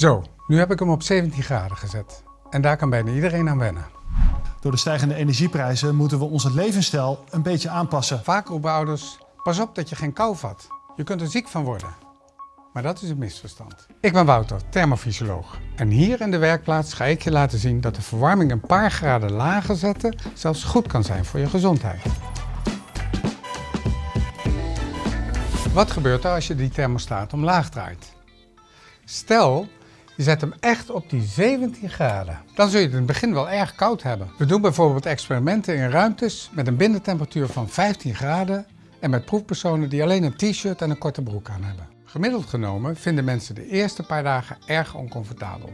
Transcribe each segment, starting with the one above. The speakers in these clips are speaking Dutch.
Zo, nu heb ik hem op 17 graden gezet. En daar kan bijna iedereen aan wennen. Door de stijgende energieprijzen moeten we onze levensstijl een beetje aanpassen. Vaak roepen ouders, pas op dat je geen kou vat. Je kunt er ziek van worden. Maar dat is een misverstand. Ik ben Wouter, thermofysioloog. En hier in de werkplaats ga ik je laten zien dat de verwarming een paar graden lager zetten zelfs goed kan zijn voor je gezondheid. Wat gebeurt er als je die thermostaat omlaag draait? Stel, je zet hem echt op die 17 graden. Dan zul je het in het begin wel erg koud hebben. We doen bijvoorbeeld experimenten in ruimtes met een binnentemperatuur van 15 graden en met proefpersonen die alleen een t-shirt en een korte broek aan hebben. Gemiddeld genomen vinden mensen de eerste paar dagen erg oncomfortabel.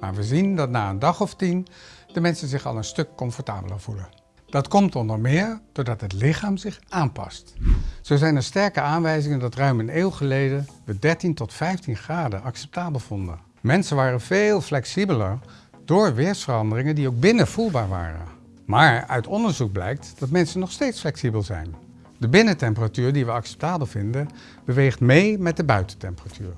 Maar we zien dat na een dag of tien de mensen zich al een stuk comfortabeler voelen. Dat komt onder meer doordat het lichaam zich aanpast. Zo zijn er sterke aanwijzingen dat ruim een eeuw geleden we 13 tot 15 graden acceptabel vonden. Mensen waren veel flexibeler door weersveranderingen die ook binnen voelbaar waren. Maar uit onderzoek blijkt dat mensen nog steeds flexibel zijn. De binnentemperatuur die we acceptabel vinden, beweegt mee met de buitentemperatuur.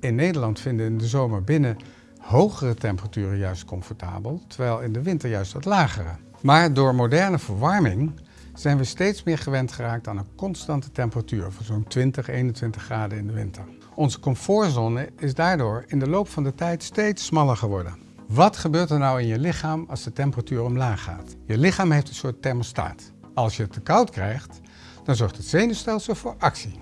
In Nederland vinden in de zomer binnen hogere temperaturen juist comfortabel, terwijl in de winter juist wat lagere. Maar door moderne verwarming zijn we steeds meer gewend geraakt aan een constante temperatuur van zo'n 20, 21 graden in de winter. Onze comfortzone is daardoor in de loop van de tijd steeds smaller geworden. Wat gebeurt er nou in je lichaam als de temperatuur omlaag gaat? Je lichaam heeft een soort thermostaat. Als je het te koud krijgt, dan zorgt het zenuwstelsel voor actie.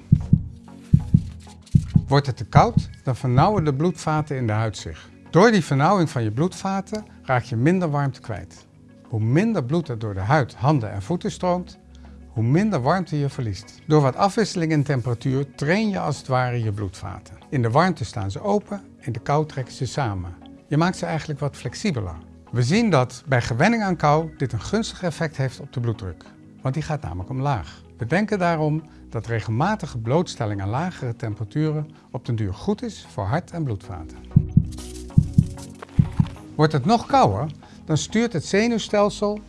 Wordt het te koud, dan vernauwen de bloedvaten in de huid zich. Door die vernauwing van je bloedvaten raak je minder warmte kwijt. Hoe minder bloed er door de huid, handen en voeten stroomt, hoe minder warmte je verliest. Door wat afwisseling in temperatuur train je als het ware je bloedvaten. In de warmte staan ze open, in de kou trekken ze samen. Je maakt ze eigenlijk wat flexibeler. We zien dat bij gewenning aan kou dit een gunstig effect heeft op de bloeddruk, want die gaat namelijk omlaag. We denken daarom dat regelmatige blootstelling aan lagere temperaturen op den duur goed is voor hart- en bloedvaten. Wordt het nog kouder, dan stuurt het zenuwstelsel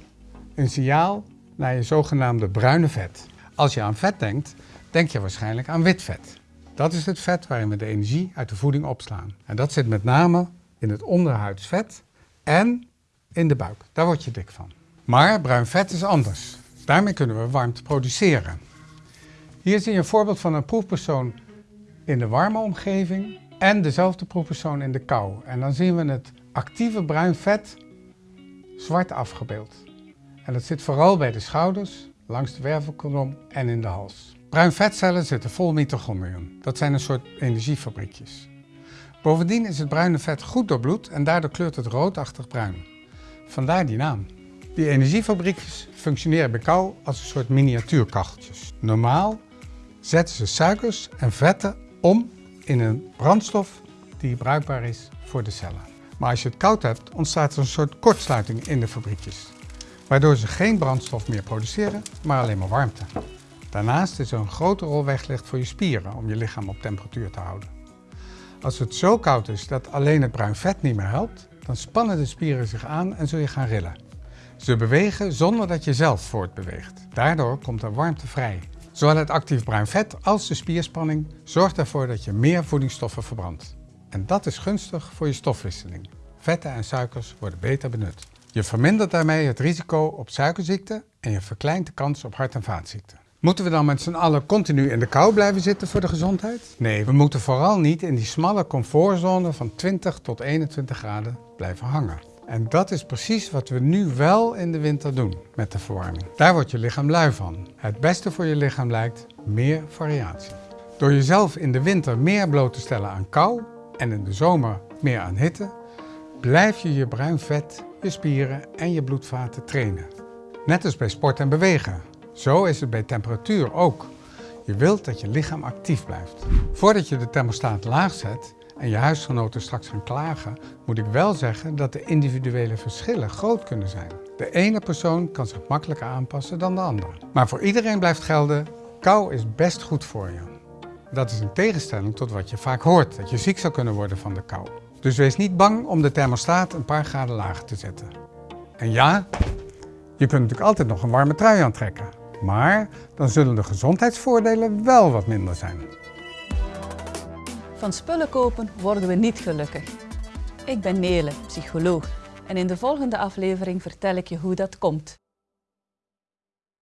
een signaal naar je zogenaamde bruine vet. Als je aan vet denkt, denk je waarschijnlijk aan wit vet. Dat is het vet waarin we de energie uit de voeding opslaan. En dat zit met name in het onderhuidsvet en in de buik. Daar word je dik van. Maar bruin vet is anders. Daarmee kunnen we warmte produceren. Hier zie je een voorbeeld van een proefpersoon in de warme omgeving en dezelfde proefpersoon in de kou. En dan zien we het actieve bruin vet zwart afgebeeld. En dat zit vooral bij de schouders, langs de wervelkolom en in de hals. Bruin vetcellen zitten vol mitochondriën. Dat zijn een soort energiefabriekjes. Bovendien is het bruine vet goed doorbloed en daardoor kleurt het roodachtig bruin. Vandaar die naam. Die energiefabriekjes functioneren bij kou als een soort miniatuurkacheltjes. Normaal zetten ze suikers en vetten om in een brandstof die bruikbaar is voor de cellen. Maar als je het koud hebt, ontstaat er een soort kortsluiting in de fabriekjes. Waardoor ze geen brandstof meer produceren, maar alleen maar warmte. Daarnaast is er een grote rol weggelegd voor je spieren om je lichaam op temperatuur te houden. Als het zo koud is dat alleen het bruin vet niet meer helpt, dan spannen de spieren zich aan en zul je gaan rillen. Ze bewegen zonder dat je zelf voortbeweegt. Daardoor komt er warmte vrij. Zowel het actief bruin vet als de spierspanning zorgt ervoor dat je meer voedingsstoffen verbrandt. En dat is gunstig voor je stofwisseling. Vetten en suikers worden beter benut. Je vermindert daarmee het risico op suikerziekte en je verkleint de kans op hart- en vaatziekten. Moeten we dan met z'n allen continu in de kou blijven zitten voor de gezondheid? Nee, we moeten vooral niet in die smalle comfortzone van 20 tot 21 graden blijven hangen. En dat is precies wat we nu wel in de winter doen met de verwarming. Daar wordt je lichaam lui van. Het beste voor je lichaam lijkt meer variatie. Door jezelf in de winter meer bloot te stellen aan kou en in de zomer meer aan hitte, blijf je je bruin vet, je spieren en je bloedvaten trainen. Net als bij sport en bewegen. Zo is het bij temperatuur ook. Je wilt dat je lichaam actief blijft. Voordat je de thermostaat laag zet en je huisgenoten straks gaan klagen, moet ik wel zeggen dat de individuele verschillen groot kunnen zijn. De ene persoon kan zich makkelijker aanpassen dan de andere. Maar voor iedereen blijft gelden, kou is best goed voor je. Dat is een tegenstelling tot wat je vaak hoort, dat je ziek zou kunnen worden van de kou. Dus wees niet bang om de thermostaat een paar graden lager te zetten. En ja, je kunt natuurlijk altijd nog een warme trui aantrekken. Maar dan zullen de gezondheidsvoordelen wel wat minder zijn. Van spullen kopen worden we niet gelukkig. Ik ben Nele, psycholoog. En in de volgende aflevering vertel ik je hoe dat komt.